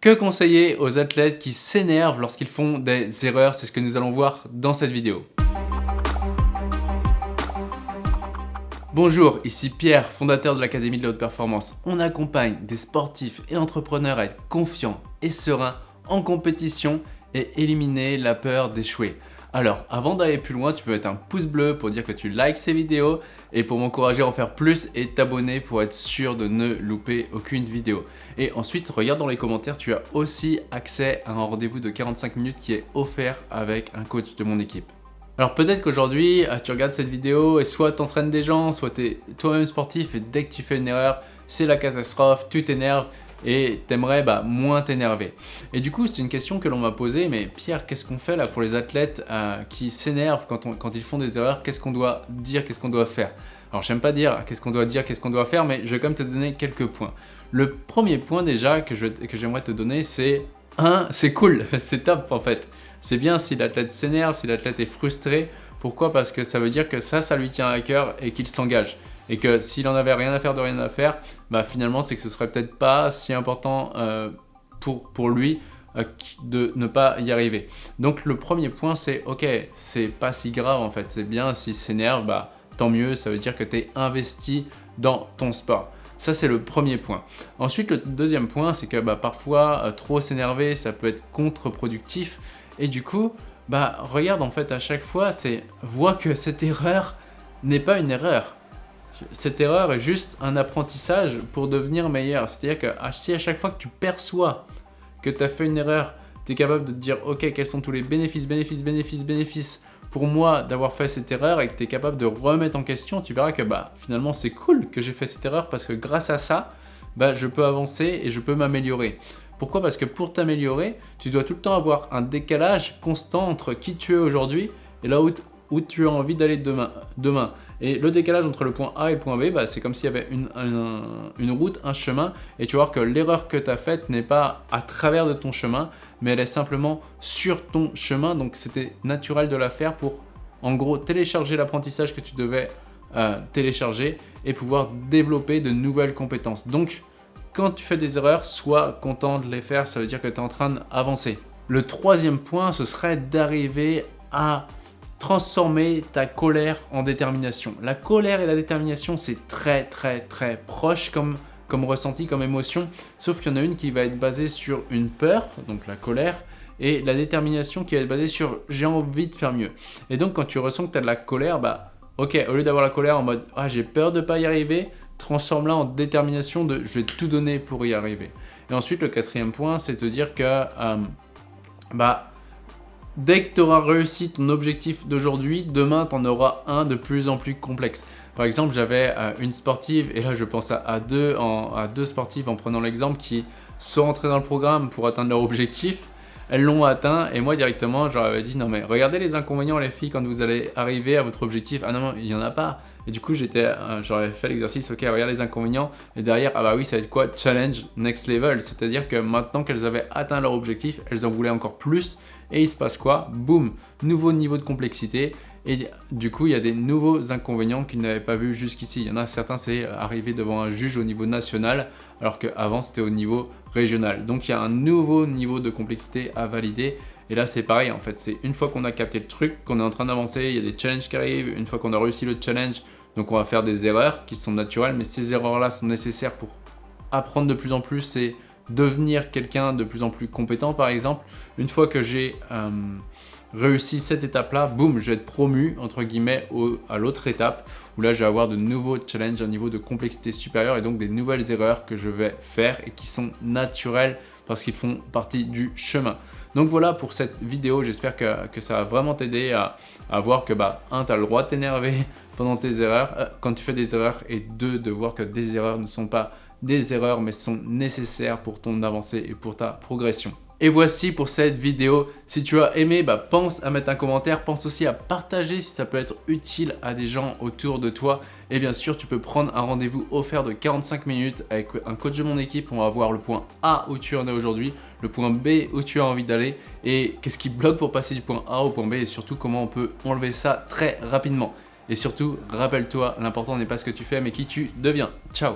Que conseiller aux athlètes qui s'énervent lorsqu'ils font des erreurs? C'est ce que nous allons voir dans cette vidéo. Bonjour, ici Pierre, fondateur de l'Académie de la Haute Performance. On accompagne des sportifs et entrepreneurs à être confiants et sereins en compétition et éliminer la peur d'échouer. Alors, avant d'aller plus loin, tu peux mettre un pouce bleu pour dire que tu likes ces vidéos et pour m'encourager à en faire plus et t'abonner pour être sûr de ne louper aucune vidéo. Et ensuite, regarde dans les commentaires, tu as aussi accès à un rendez-vous de 45 minutes qui est offert avec un coach de mon équipe. Alors peut-être qu'aujourd'hui, ah, tu regardes cette vidéo et soit tu entraînes des gens, soit tu es toi-même sportif et dès que tu fais une erreur, c'est la catastrophe, tu t'énerves et t'aimerais bah, moins t'énerver. Et du coup, c'est une question que l'on m'a posée, mais Pierre, qu'est-ce qu'on fait là pour les athlètes euh, qui s'énervent quand, ils font des erreurs? Qu'est-ce qu'on doit dire? Qu'est-ce qu'on doit faire? Alors, j'aime pas dire qu'est-ce qu'on doit dire, qu'est-ce qu'on doit faire, mais je vais quand même te donner quelques points. Le premier point déjà que j'aimerais te donner, c'est un, c'est cool, c'est top en fait. C'est bien si l'athlète s'énerve, si l'athlète est frustré. Pourquoi? Parce que ça veut dire que ça, ça lui tient à cœur et qu'il s'engage et que s'il en avait rien à faire de rien à faire, bah finalement c'est que ce serait peut-être pas si important euh, pour, pour lui euh, de ne pas y arriver. Donc le premier point c'est ok, c'est pas si grave en fait, c'est bien s'il s'énerve, bah tant mieux, ça veut dire que tu es investi dans ton sport. Ça, c'est le premier point. Ensuite, le deuxième point, c'est que bah, parfois, euh, trop s'énerver, ça peut être contre-productif. Et du coup, bah, regarde en fait à chaque fois, c'est vois que cette erreur n'est pas une erreur cette erreur est juste un apprentissage pour devenir meilleur. C'est-à-dire que si à chaque fois que tu perçois que tu as fait une erreur, tu es capable de te dire ok quels sont tous les bénéfices, bénéfices, bénéfices, bénéfices pour moi d'avoir fait cette erreur et que tu es capable de remettre en question, tu verras que bah, finalement c'est cool que j'ai fait cette erreur parce que grâce à ça, bah, je peux avancer et je peux m'améliorer. Pourquoi? Parce que pour t'améliorer, tu dois tout le temps avoir un décalage constant entre qui tu es aujourd'hui et là où, où tu as envie d'aller demain. Et le décalage entre le point A et le point B, bah, c'est comme s'il y avait une, route, un chemin, et tu vas voir que l'erreur que tu as faite n'est pas à travers de ton chemin, mais elle est simplement sur ton chemin, donc c'était naturel de la faire pour, en gros, télécharger l'apprentissage que tu devais euh, télécharger et pouvoir développer de nouvelles compétences. Donc, quand tu fais des erreurs, sois content de les faire, ça veut dire que tu es en train d'avancer. Le troisième point, ce serait d'arriver à transformer ta colère en détermination. La colère et la détermination, c'est très très très proche comme, comme ressenti, comme émotion, sauf qu'il y en a une qui va être basée sur une peur, donc la colère, et la détermination qui va être basée sur j'ai envie de faire mieux. Et donc quand tu ressens que tu as de la colère, bah ok, au lieu d'avoir la colère en mode ah j'ai peur de pas y arriver, transforme-la en détermination de je vais tout donner pour y arriver. Et ensuite le quatrième point, c'est de dire que euh, bah Dès que tu auras réussi ton objectif d'aujourd'hui, demain, tu en auras un de plus en plus complexe. Par exemple, j'avais euh, une sportive, et là je pense à, deux, sportives en prenant l'exemple, qui sont entrées dans le programme pour atteindre leur objectif, elles l'ont atteint et moi directement j'aurais dit non mais regardez les inconvénients les filles quand vous allez arriver à votre objectif ah non, non il n'y en a pas. Et du coup j'étais euh, j'aurais fait l'exercice ok regarde les inconvénients et derrière ah bah oui ça va être quoi? Challenge next level c'est à dire que maintenant qu'elles avaient atteint leur objectif elles en voulaient encore plus et il se passe quoi Boum, nouveau niveau de complexité et du coup, il y a des nouveaux inconvénients qu'ils n'avaient pas vus jusqu'ici. Il y en a certains, c'est arriver devant un juge au niveau national, alors qu'avant, c'était au niveau régional. Donc, il y a un nouveau niveau de complexité à valider. Et là, c'est pareil, en fait. C'est une fois qu'on a capté le truc, qu'on est en train d'avancer, il y a des challenges qui arrivent. Une fois qu'on a réussi le challenge, donc on va faire des erreurs qui sont naturelles. Mais ces erreurs-là sont nécessaires pour apprendre de plus en plus et devenir quelqu'un de plus en plus compétent, par exemple. Une fois que j'ai... Euh, réussi cette étape-là, boum, je vais être promu, entre guillemets, à l'autre étape, où là, je vais avoir de nouveaux challenges, un niveau de complexité supérieur et donc des nouvelles erreurs que je vais faire et qui sont naturelles parce qu'ils font partie du chemin. Donc voilà pour cette vidéo, j'espère que, ça va vraiment t'aider à, voir que, bah, un, tu as le droit de t'énerver pendant tes erreurs, euh, quand tu fais des erreurs, et deux, de voir que des erreurs ne sont pas des erreurs, mais sont nécessaires pour ton avancée et pour ta progression. Et voici pour cette vidéo. Si tu as aimé, bah, pense à mettre un commentaire. Pense aussi à partager si ça peut être utile à des gens autour de toi. Et bien sûr, tu peux prendre un rendez-vous offert de 45 minutes avec un coach de mon équipe. On va voir le point A où tu en es aujourd'hui, le point B où tu as envie d'aller et qu'est-ce qui bloque pour passer du point A au point B et surtout comment on peut enlever ça très rapidement. Et surtout, rappelle-toi, l'important n'est pas ce que tu fais mais qui tu deviens. Ciao